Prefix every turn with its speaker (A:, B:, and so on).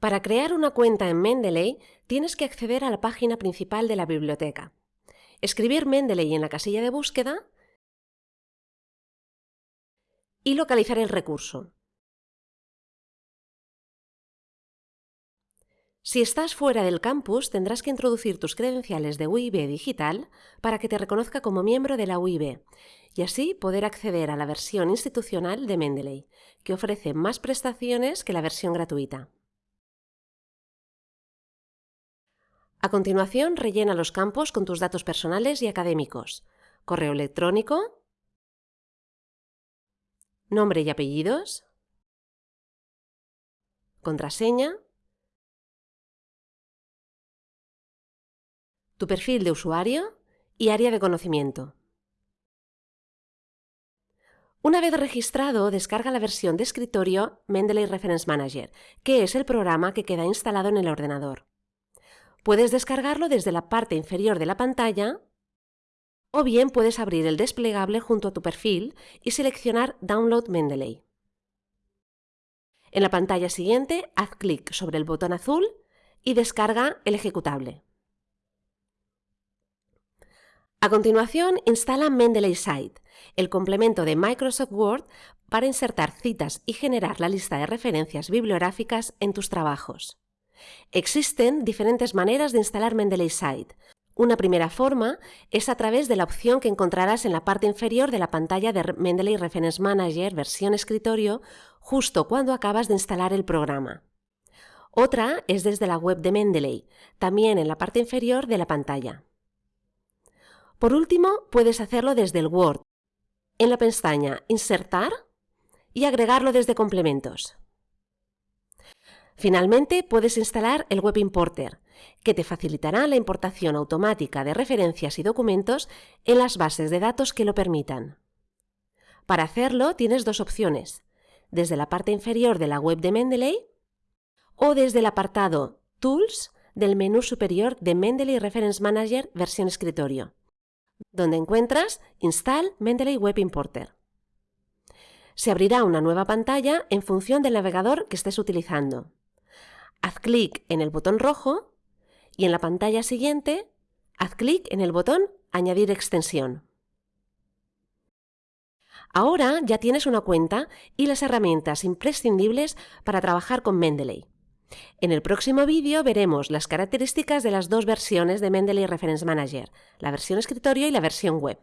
A: Para crear una cuenta en Mendeley, tienes que acceder a la página principal de la biblioteca. Escribir Mendeley en la casilla de búsqueda y localizar el recurso. Si estás fuera del campus, tendrás que introducir tus credenciales de UIB digital para que te reconozca como miembro de la UIB y así poder acceder a la versión institucional de Mendeley, que ofrece más prestaciones que la versión gratuita. A continuación, rellena los campos con tus datos personales y académicos, correo electrónico, nombre y apellidos, contraseña, tu perfil de usuario y área de conocimiento. Una vez registrado, descarga la versión de escritorio Mendeley Reference Manager, que es el programa que queda instalado en el ordenador. Puedes descargarlo desde la parte inferior de la pantalla o bien puedes abrir el desplegable junto a tu perfil y seleccionar Download Mendeley. En la pantalla siguiente, haz clic sobre el botón azul y descarga el ejecutable. A continuación, instala Mendeley Site, el complemento de Microsoft Word para insertar citas y generar la lista de referencias bibliográficas en tus trabajos. Existen diferentes maneras de instalar Mendeley Site. Una primera forma es a través de la opción que encontrarás en la parte inferior de la pantalla de Mendeley Reference Manager versión escritorio justo cuando acabas de instalar el programa. Otra es desde la web de Mendeley, también en la parte inferior de la pantalla. Por último, puedes hacerlo desde el Word, en la pestaña Insertar y agregarlo desde Complementos. Finalmente, puedes instalar el Web Importer, que te facilitará la importación automática de referencias y documentos en las bases de datos que lo permitan. Para hacerlo tienes dos opciones, desde la parte inferior de la web de Mendeley o desde el apartado Tools del menú superior de Mendeley Reference Manager versión escritorio, donde encuentras Install Mendeley Web Importer. Se abrirá una nueva pantalla en función del navegador que estés utilizando. Haz clic en el botón rojo y en la pantalla siguiente haz clic en el botón Añadir extensión. Ahora ya tienes una cuenta y las herramientas imprescindibles para trabajar con Mendeley. En el próximo vídeo veremos las características de las dos versiones de Mendeley Reference Manager, la versión escritorio y la versión web.